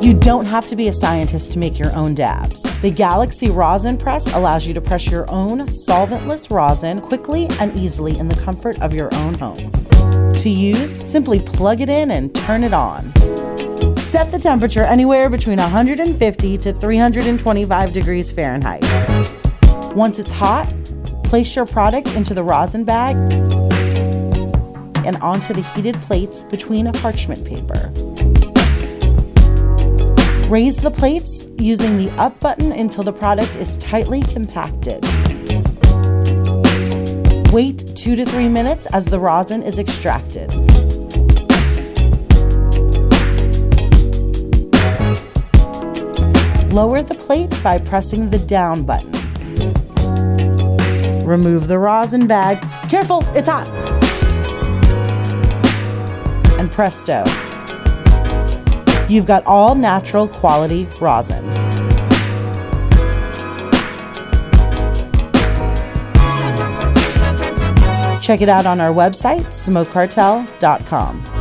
You don't have to be a scientist to make your own dabs. The Galaxy Rosin Press allows you to press your own solventless rosin quickly and easily in the comfort of your own home. To use, simply plug it in and turn it on. Set the temperature anywhere between 150 to 325 degrees Fahrenheit. Once it's hot, place your product into the rosin bag and onto the heated plates between a parchment paper. Raise the plates using the up button until the product is tightly compacted. Wait two to three minutes as the rosin is extracted. Lower the plate by pressing the down button. Remove the rosin bag. Careful, it's hot! And presto, you've got all natural quality rosin. Check it out on our website, smokecartel.com.